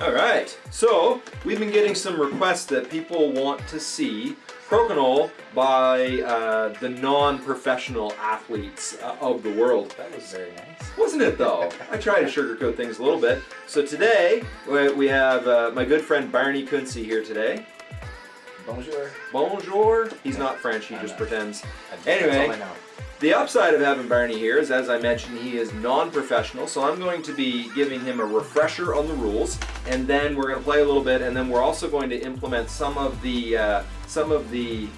All right, so we've been getting some requests that people want to see crokinole by uh, the non-professional athletes uh, of the world. That was very nice. Wasn't it though? I try to sugarcoat things a little bit. So today we we have uh, my good friend Barney Kunze here today. Bonjour. Bonjour. He's not French, he I'm just not. pretends. Anyway. The upside of having Barney here is, as I mentioned, he is non-professional, so I'm going to be giving him a refresher on the rules, and then we're going to play a little bit, and then we're also going to implement some of the uh, some of the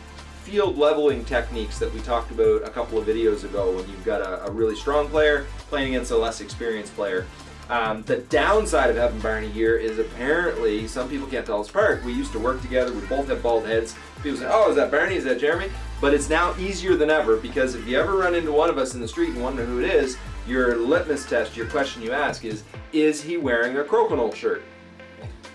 field leveling techniques that we talked about a couple of videos ago when you've got a, a really strong player playing against a less experienced player. Um, the downside of having Barney here is apparently some people can't tell us apart. We used to work together. We both have bald heads. People say, "Oh, is that Barney? Is that Jeremy?" But it's now easier than ever because if you ever run into one of us in the street and wonder who it is, your litmus test, your question you ask is, "Is he wearing a crokinole shirt?"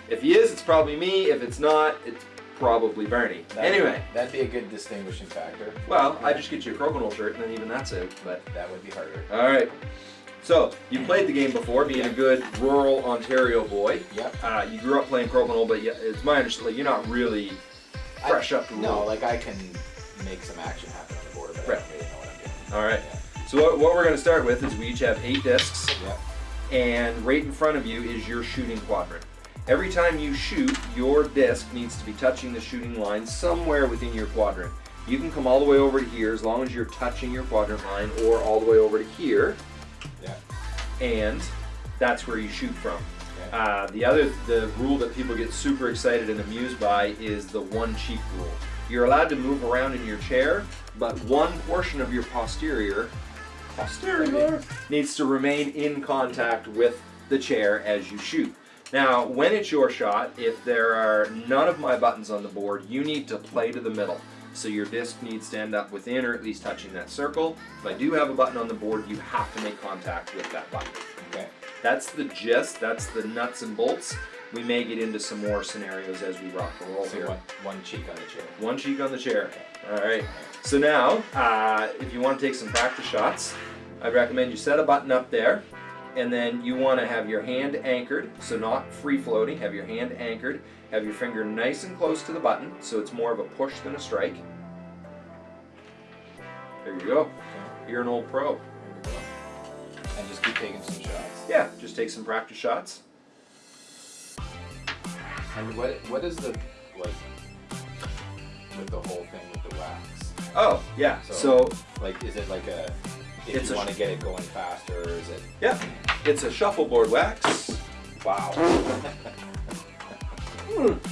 If he is, it's probably me. If it's not, it's probably Barney. That anyway, would, that'd be a good distinguishing factor. well, I just get you a crokinole shirt and then even that's it, But That would be harder. all right. So you played the game before, being a good rural Ontario boy. Yep. Uh, you grew up playing crokinole, but yeah, it's my understanding you're not really fresh I, up to No, rule. like I can make some action happen on the board, but Right. I don't really know what I'm doing. All right. Yeah. So what, what we're going to start with is we each have eight discs, Yep. and right in front of you is your shooting quadrant. Every time you shoot, your disc needs to be touching the shooting line somewhere within your quadrant. You can come all the way over to here as long as you're touching your quadrant line, or all the way over to here, Yeah. and that's where you shoot from. Okay. Uh, the other, the rule that people get super excited and amused by is the one cheek rule. You're allowed to move around in your chair, but one portion of your posterior, posterior, needs to remain in contact with the chair as you shoot. Now, when it's your shot, if there are none of my buttons on the board, you need to play to the middle. So your disc needs to end up within or at least touching that circle. If I do have a button on the board, you have to make contact with that button. Okay. That's the gist, that's the nuts and bolts. We may get into some more scenarios as we rock and roll So here. one, one cheek on the chair. One cheek on the chair. All right. So now, uh, if you want to take some practice shots, I'd recommend you set a button up there, and then you want to have your hand anchored, so not free floating. Have your hand anchored. Have your finger nice and close to the button, so it's more of a push than a strike. There you go. You're an old pro. There we go. And just keep taking some shots. Yeah, just take some practice shots. And what what is the like with the whole thing with the wax? Oh, yeah. So- so Like is it like a if It's you want to get it going faster or is it Yeah, it's a shuffleboard wax. wow.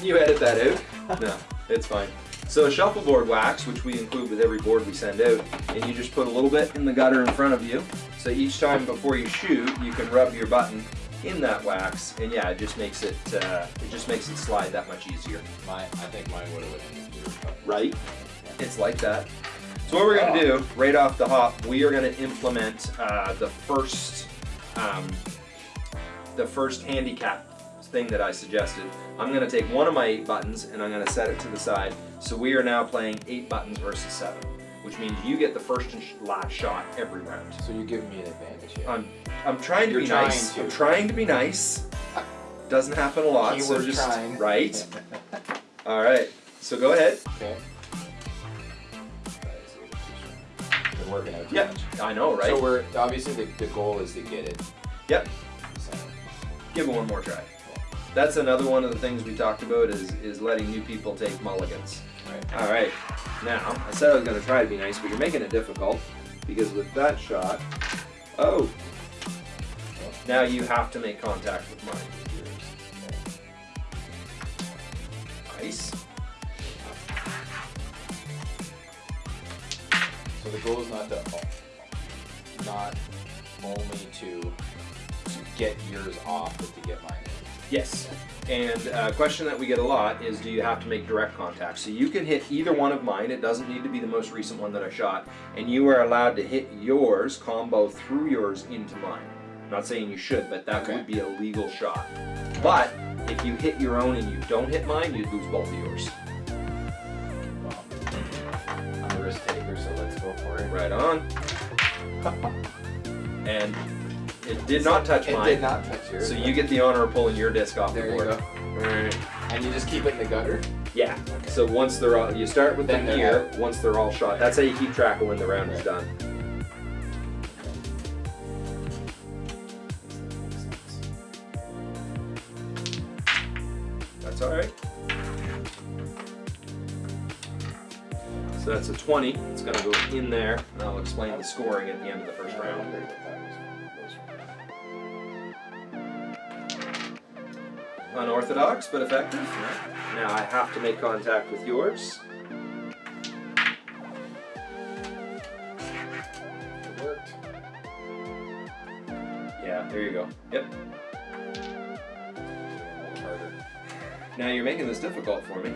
You edit that out? No, it's fine. So a shuffleboard wax, which we include with every board we send out, and you just put a little bit in the gutter in front of you. So each time before you shoot, you can rub your button in that wax, and yeah, it just makes it uh, it just makes it slide that much easier. Mine I think mine would have went in the gear, but Right? It's like that. So what we're gonna do right off the hop, we are gonna implement uh, the first um, the first handicap thing that I suggested. I'm gonna take one of my eight buttons and I'm gonna set it to the side. So we are now playing eight buttons versus seven, which means you get the first and last shot every round. so you're giving me an advantage here. I'm I'm trying to You're be trying nice. to. I'm trying to be nice. Doesn't happen a lot, so Keyword just trying. right. All right. So go ahead. okay. Working out Yeah. I know, right? So we're obviously the, the goal is to get it. Yep. center. Give it one more try. That's another one of the things we talked about is is letting new people take mulligans. Right. All right. Now I said I was going to try to be nice, but you're making it difficult because with that shot, oh, now you have to make contact with mine. So the goal is not to not only to to get yours off, but to get mine in. Yes. And a question that we get a lot is do you have to make direct contact? So you can hit either one of mine. It doesn't need to be the most recent one that I shot. And you are allowed to hit yours, combo through yours into mine. I'm not saying you should, but that Okay. would be a legal shot. But if you hit your own and you don't hit mine, you'd lose both of yours. For it. Right on. And It did not touch It mine. did not touch yours. So you get the honor of pulling your disc off There the you board. Alright. And you just keep it in the gutter. Yeah. So once they're all, you start with Then them here. Once they're all shot, that's how you keep track of when the round is done. 20. It's going to go in there, and I'll explain the scoring at the end of the first round. Unorthodox, but effective. Now I have to make contact with yours. It worked. Yeah, there you go. Yep. Now you're making this difficult for me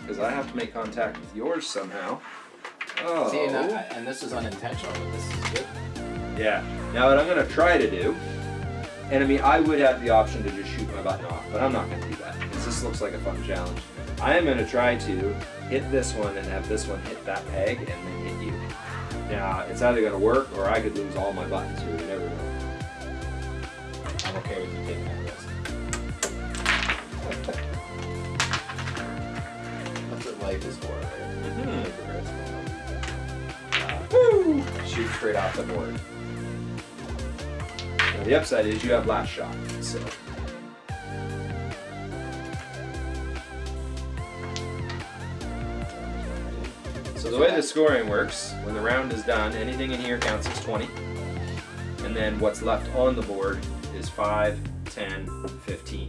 because I have to make contact with yours somehow. Oh. See, and, I, and this is unintentional, but this is good. Yeah. Now what I'm gonna try to do, and I mean I would have the option to just shoot my button off, but I'm not gonna do that because this looks like a fun challenge. I am gonna try to hit this one and have this one hit that peg and then hit you. Now it's either gonna work or I could lose all my buttons here. Straight off the board. Now, the upside is you have last shot, so. So the way the scoring works, when the round is done, anything in here counts as 20. And then what's left on the board is 5, 10, 15.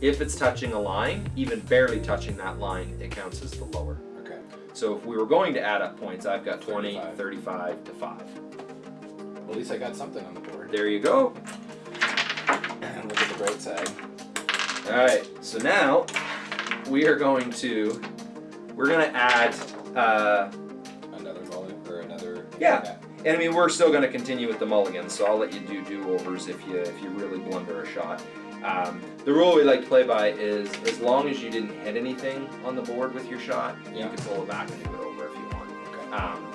If it's touching a line, even barely touching that line, it counts as the lower. Okay. So if we were going to add up points, I've got 20, 35. 35 to 5. At least I got something on the board. There you go. And look at the bright side. Alright, so now we are going to, we're going to add, uh, Another mulligan or another. Yeah. and I mean, we're still going to continue with the mulligans, so I'll let you do do-overs if you, if you really blunder a shot. Um, the rule we like to play by is as long as you didn't hit anything on the board with your shot, Yeah. you can pull it back and do it over if you want. Okay. Um,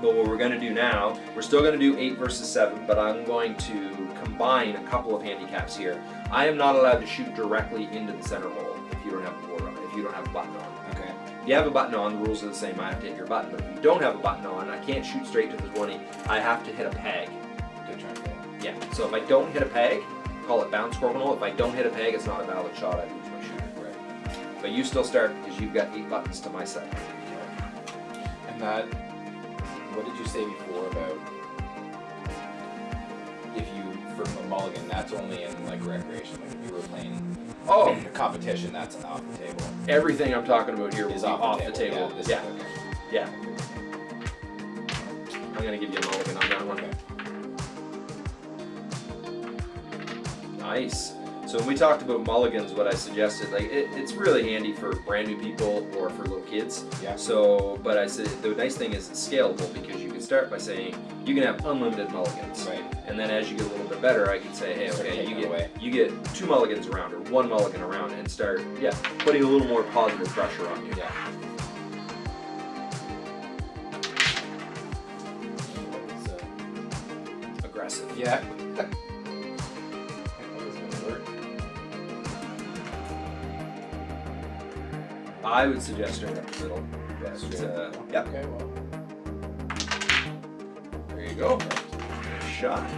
but what we're going to do now, we're still going to do 8 versus 7, but I'm going to combine a couple of handicaps here. I am not allowed to shoot directly into the center hole if you don't have a board on, if you don't have a button on. Okay. If you have a button on, the rules are the same. I have to hit your button. But if you don't have a button on, I can't shoot straight to the 20. I have to hit a peg. To try and Yeah. So if I don't hit a peg, call it bounce orbital. If I don't hit a peg, it's not a valid shot. I lose my shooting. Right. But you still start because you've got eight buttons to my seven. And that, what did you say before about if you, for a mulligan, that's only in like recreation, like if you were playing Oh, a competition, that's off the table. everything I'm talking about here Is off, the table. Yeah. This Yeah. Is, okay. Yeah. I'm gonna give you a mulligan on that one. Okay. Nice. So when we talked about mulligans, what I suggested, like it, it's really handy for brand new people or for little kids. Yeah. So, but I said the nice thing is it's scalable because you can start by saying you can have unlimited mulligans, Right. and then as you get a little bit better, I can say, hey, okay, you get away. you get two mulligans around or one mulligan around, and start yeah putting a little more positive pressure on you. Yeah. Aggressive. Yeah. I would suggest straight up the middle. But, uh, yep. Okay, well. There you go. Shot.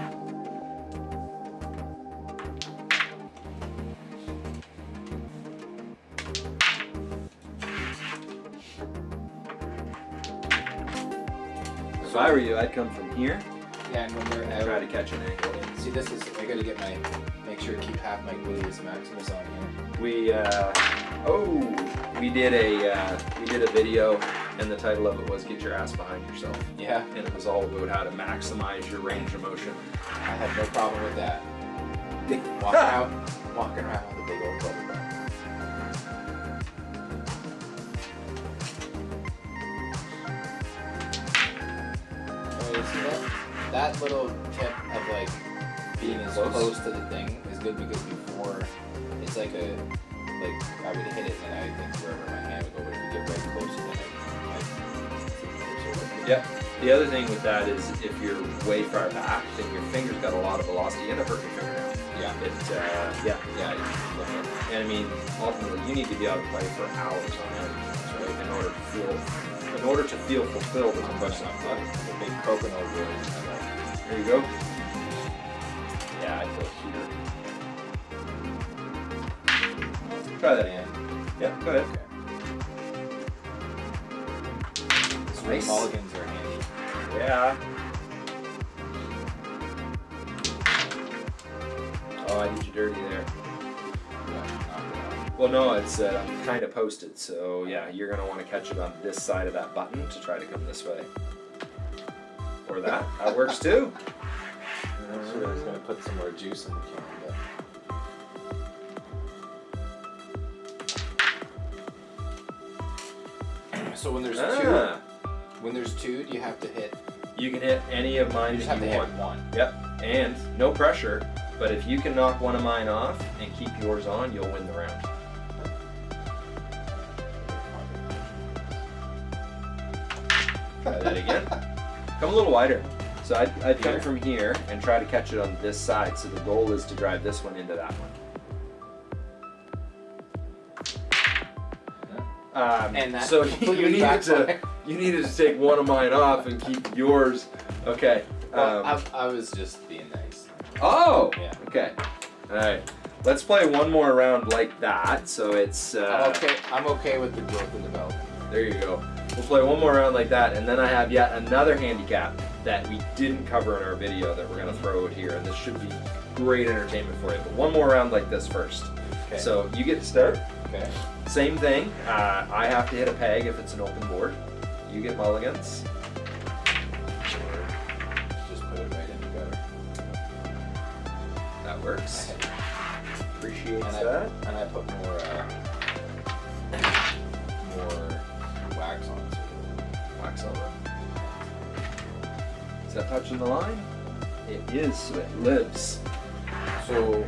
If I were you, I'd come from here Yeah, and when they're out, try to catch an angle. see this is, I gotta get my, make sure to keep half my gluteus maximus on here. We, uh, oh, we did a, uh, we did a video, and the title of it was "Get Your Ass Behind Yourself," Yeah, and it was all about how to maximize your range of motion. I had no problem with that. Walking out, walking around with a big old bubble. Oh, you see that? That little tip of like being as close. to the thing is good because before it's like a like I would hit it and I think wherever my hand would go, but if you get right close to it, Yep. The other thing with that is if you're way far back, then your finger's got a lot of velocity. You end up hurting your fingernail. Yeah. It, uh, yeah. Yeah. you- And I mean, ultimately, you need to be able to play for hours on end, right? In order to feel, in order to feel fulfilled as a person. The big Crokinole really. There you go. Yeah, I feel here. Try that again. Yeah, go ahead. Okay. So Nice. mulligans are handy. Yeah. Oh, I did you dirty there. Yeah, knock it out. Well, no, it's uh, kind of posted, so yeah, you're gonna want to catch it on this side of that button to try to come this way. Or that. That works too. Sure, I was gonna put some more juice in the can, So when there's Ah, two, when there's two, do you have to hit? you can hit any of mine You that you want. one. Yep, and no pressure. But if you can knock one of mine off and keep yours on, you'll win the round. Try that again. Come a little wider. So I'd, I'd come from here and try to catch it on this side. So the goal is to drive this one into that one. Um, And that so you completely needed to you needed to take one of mine off and keep yours. Okay. Well, um, I, I was just being nice. oh. Yeah. Okay. All right. Let's play one more round like that. So it's uh, I'm okay. I'm okay with the growth and development. there. You go. We'll play one more round like that, and then I have yet another handicap that we didn't cover in our video that we're gonna throw out here, and this should be great entertainment for you. But one more round like this first. Okay. So you get to start. Okay. Same thing. Uh, I have to hit a peg if it's an open board. You get mulligans. Or just put it right in the gutter. That works. Appreciate And I, that. and I put more uh, more wax on it. So Wax on it. Is that touching the line? It is, so it lives. So,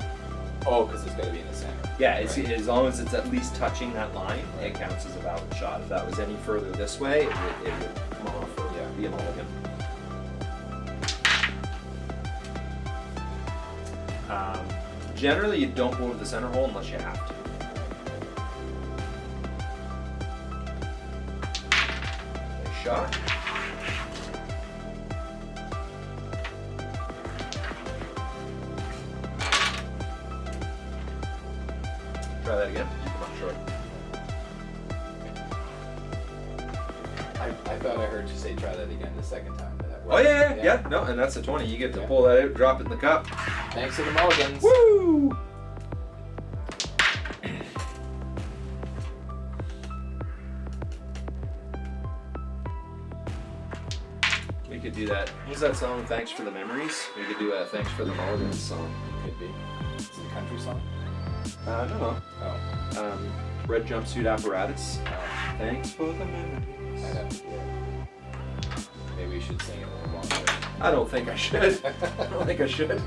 oh, because it's got to be in. Yeah, Right. as long as it's at least touching that line, it counts as a valid shot. If that was any further this way, it would, it would come off or Yeah. be a mulligan. Um, generally, you don't go to the center hole unless you have to. Nice shot. Try that again. Up short. I, I thought I heard you say try that again the second time. Oh worked. yeah, yeah, yeah. No, and that's a twenty. You get to Yeah. pull that out, drop it in the cup. Thanks to the mulligans. Woo! We could do that. What's that song? Thanks for the memories. We could do a thanks for the mulligans song. It Could be. It's a country song. Uh, no, no. Oh. Um, red jumpsuit apparatus. oh. Thanks for the memories. I'd have to do it. Maybe we should sing it a little longer. I don't think I should. I don't think I should.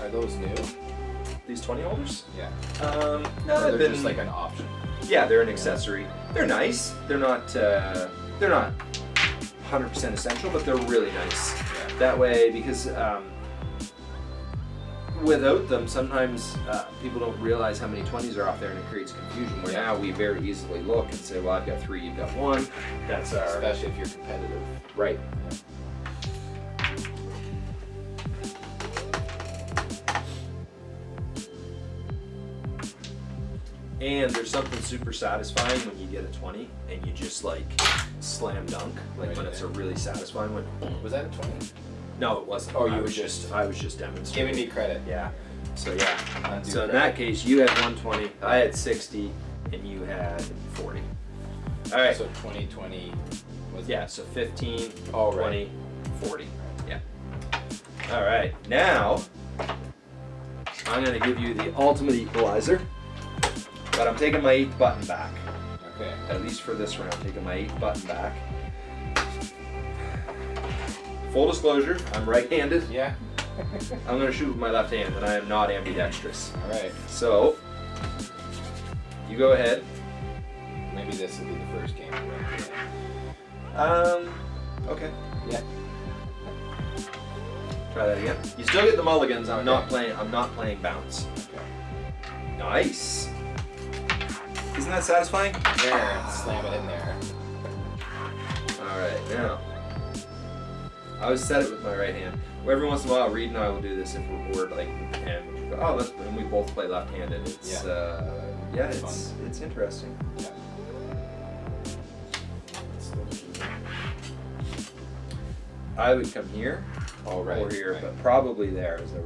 Are those new? These twenty holders? Yeah. Um, no, they're been just like an option. Yeah, they're an accessory. They're nice. They're not. Uh, they're not 100% essential, but they're really nice. Yeah. That way, because um, without them, sometimes uh, people don't realize how many 20s are off there, and it creates confusion. Where Yeah. now we very easily look and say, "Well, I've got three, you've got one." That's our Especially if you're competitive. right. And there's something super satisfying when you get a 20 and you just like slam dunk, like Right when it's a really satisfying one. Was that a 20? No, it wasn't. Oh, I you was were just, I was just demonstrating. Giving me credit. Yeah. So yeah. So in that case, you had 120, I had 60, and you had 40. All right. So 20, 20 was Yeah. So 15, Oh, 20, 40. Yeah. All right. Now I'm gonna give you the ultimate equalizer, but I'm taking my eighth button back. Okay. At least for this round, I'm taking my eighth button back. Full disclosure, I'm right-handed. Yeah. I'm gonna shoot with my left hand, and I am not ambidextrous. All right. So, you go ahead. Maybe this will be the first game. we win today. Um, okay. Yeah. Try that again. You still get the mulligans. I'm not playing. I'm not playing bounce. Okay. Nice. Isn't that satisfying? There, slam it in there. All right, now. I always set it with my right hand. Every once in a while, Reed and I will do this if we're bored, like, and oh, let's, and we both play left-handed. It's Yeah. uh, yeah, It's it's it's interesting. Yeah. I would come here Oh, right. or here, right. but probably there is a. I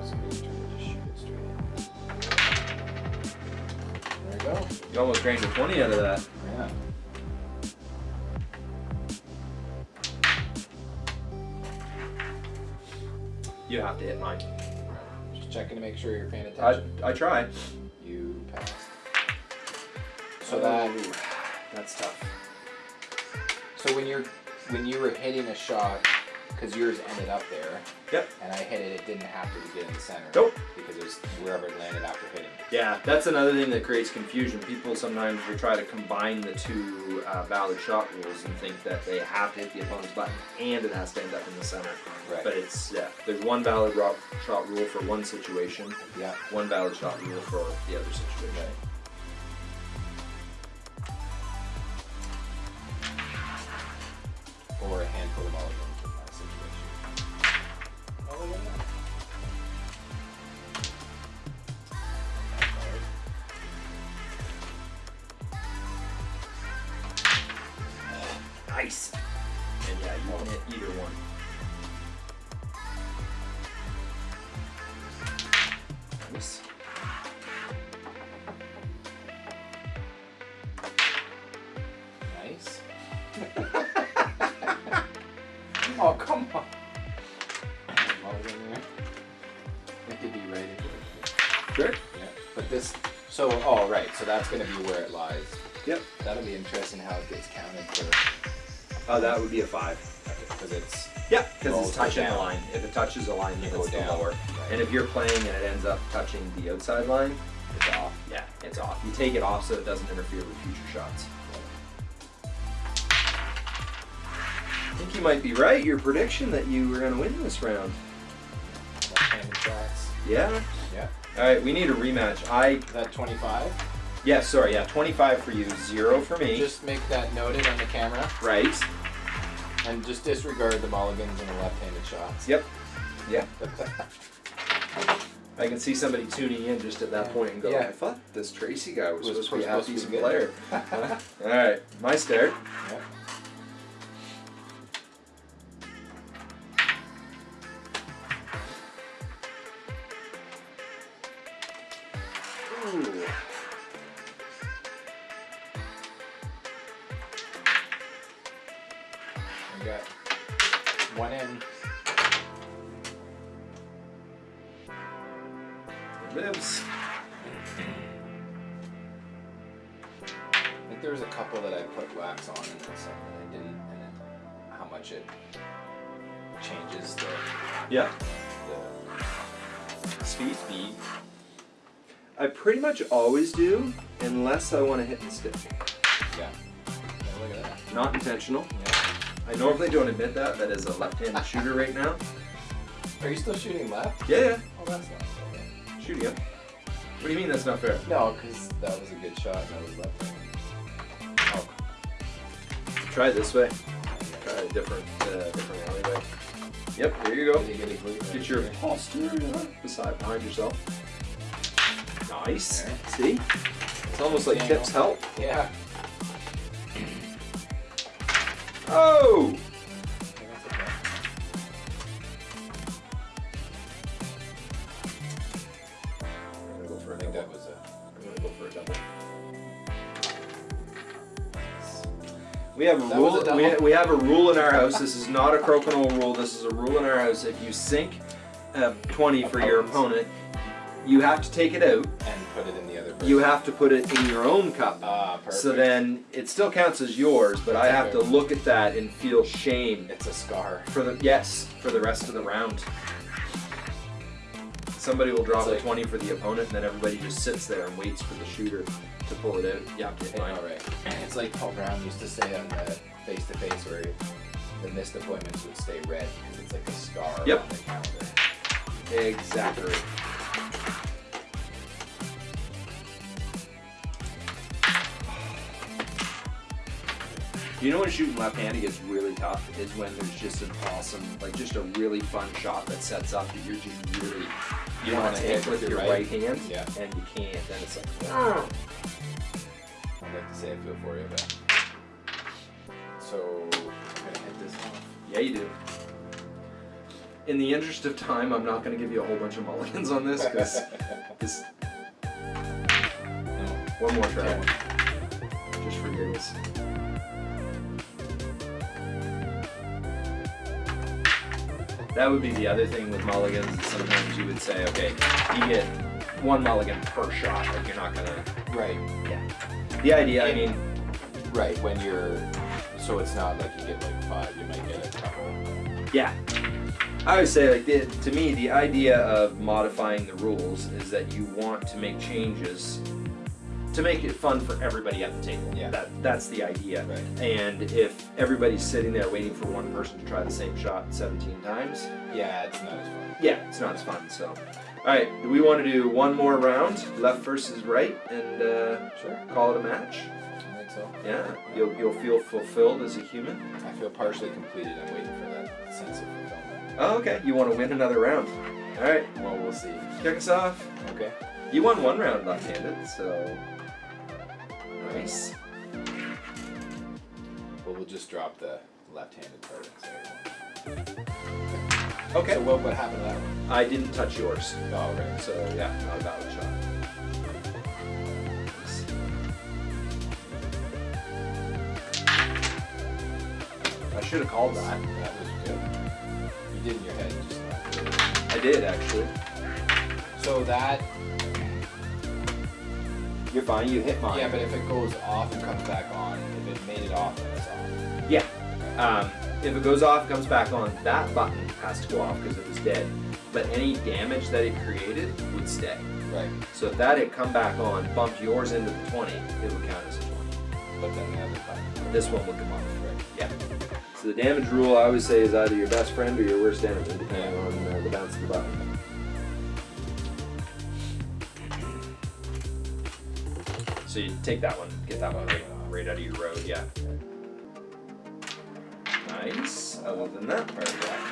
was gonna try to just shoot it straight. There you go. You almost drained a twenty out of that. Yeah. You have to hit mine. Just checking to make sure you're paying attention. I try. You passed. So oh. that that's tough. so when you're when you were hitting a shot, because yours ended up there, Yep. and I hit it, it didn't have to get in the center. Nope. Because it was wherever it landed after hitting. Yeah, that's another thing that creates confusion. People sometimes will try to combine the two uh, valid shot rules and think that they have to hit the opponent's button and it has to end up in the center. Right. But it's yeah, there's one valid shot rule for one situation, Yeah. one valid shot rule for the other situation. Right. So, oh, right, so that's going to be where it lies. Yep. That'll be interesting how it gets counted for, Oh, that would be a five. because it's, Yeah, because it's touching the line. If it touches the line, You then go it's the down. lower. Right. And if you're playing and it ends up touching the outside line, it's off. yeah, it's off. You take it off so it doesn't interfere with future shots. I think you might be right. Your prediction that you were going to win this round. Yeah. All right, we need a rematch. I that 25? yeah, sorry, yeah, 25 for you, zero for me. Just make that noted on the camera right. and just disregard the mulligans and the left-handed shots. Yep. Yeah. I can see somebody tuning in just at that Yeah. point and go, Yeah. I thought this Tracey guy was, Was supposed to be a half supposed to be decent player. All right, my start. Yeah. Always do, unless I want to hit the stick. Yeah. yeah look at that. Not intentional. Yeah. I normally don't admit that. That is a left-handed shooter right now. Are you still shooting left? Yeah, yeah. Oh, that's not bad. Shooting up. What do you mean that's not fair? No, because that was a good shot and that was left-handed. Oh, Try it this way. Try a different, uh, different alleyway. Yep, there you go. Get a glute right Get your posterior beside behind yourself. Nice. There. See? It's almost like Daniel. tips help. Yeah. Oh! Okay, that's okay. I'm gonna go for I a think double. that was a. I'm gonna go for a double. We have a rule. a we, double? we have a rule in our house. This is not a crokinole rule. This is a rule in our house. If you sink a 20 for your opponent, you have to take it out. And put it in the other. You have to put it in your own cup. Ah, perfect. So then it still counts as yours, but I have to look at that and feel shame It's a scar. for the yes for the rest of the round. somebody will drop like- a 20 for the opponent, and then everybody just sits there and waits for the shooter to pull it out. Yeah, okay. All right. It's like Paul Brown used to say on the face to face where the missed appointments would stay red because it's like a scar Yep. on the calendar. Exactly. You know when shooting left-handed gets really tough is when there's just an awesome, like just a really fun shot that sets up that you're just really you want wanna hit with your right, right. hand, Yeah. and you can't. Then it's like, oh. I'd like to say I feel for you, but so I'm gonna hit this off. yeah, you do. In the interest of time, I'm not going to give you a whole bunch of mulligans on this because No. one more try, just for giggles. That would be the other thing with mulligans. Sometimes you would say, okay, you get one mulligan per shot. Like you're not gonna. Right. Yeah. The idea, I mean, Right. When you're so it's not like you get like five, you might get a couple. yeah. I would say, like, the, to me, the idea of modifying the rules is that you want to make changes to make it fun for everybody at the table. Yeah. That that's the idea. Right. And if everybody's sitting there waiting for one person to try the same shot 17 times, Yeah, it's not as fun. yeah, it's not as fun. So, all right, do we want to do one more round, left versus right, and uh, Sure. call it a match? I think so. Yeah, you'll you'll feel fulfilled as a human. I feel partially completed. I'm waiting for that sense of fulfillment. Oh, okay. You want to win another round? All right, Well, we'll see. kick us off. Okay. You won one round left-handed, so nice. Well, we'll just drop the left-handed part. Okay. So what, what happened to that one? I didn't touch yours, Oh, right. so yeah, not a valid shot. I should have called that. That was good. You did in your head, just. I did actually. So that, You're fine. You hit mine. yeah, but if it goes off and comes back on, if it made it off, then it's off. Yeah. Um, if it goes off, and comes back on, that button has to go off because it was dead. But any damage that it created would stay. Right. So if that had come back on, bumped yours into the 20, it would count as a 20. But then the other button. This one would come off. Right. Yeah. So the damage rule, I always say, is either your best friend or your worst enemy, depending Yeah. on uh, the bounce of the button. So you take that one, get that one right, out of your road, yeah. Nice. Other than that part of that.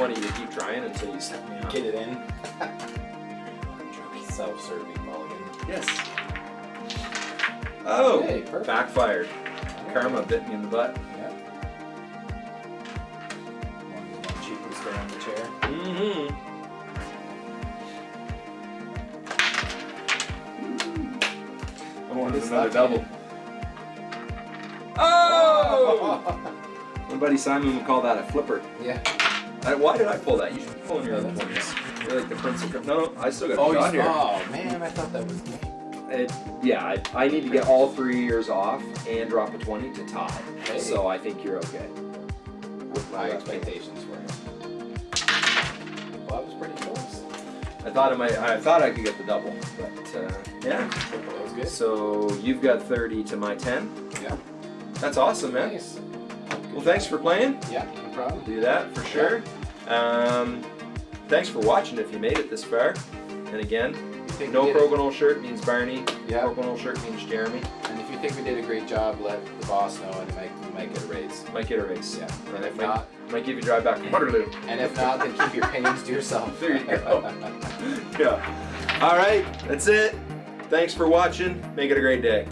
20, you keep trying until you set me. Get it in. Self-serving mulligan. Yes. Oh, okay, backfired. Yeah. Karma bit me in the butt. Yeah. One, one cheek was down the chair. Mm-hmm. another double. Oh! My buddy Simon would call that a flipper. Yeah. I, why did I pull that? You should pull in your other ones. You're like the prince of... No, I still got Oh, shot here. oh man, I thought that was. It, yeah, I, I need to get all three years off and drop a 20 to tie. Hey. So I think you're okay. What my expectations were. Well, that was pretty close. I thought I might, I thought I could get the double, but uh, yeah. That was good. So you've got 30 to my 10. Yeah. That's awesome, man. Nice. Well, thanks for playing. Yeah, no problem. Do that for sure. Um, thanks for watching if you made it this far. And again, no we shirt means Barney. Yeah. Crokinole shirt means Jeremy. And if you think we did a great job, let the boss know, and you might, get a raise. Might get a race. Yeah. And And if might, not, might give you a drive back to Waterloo. and if not, then keep your pains to yourself. There you go. Yeah. All right. That's it. Thanks for watching. Make it a great day.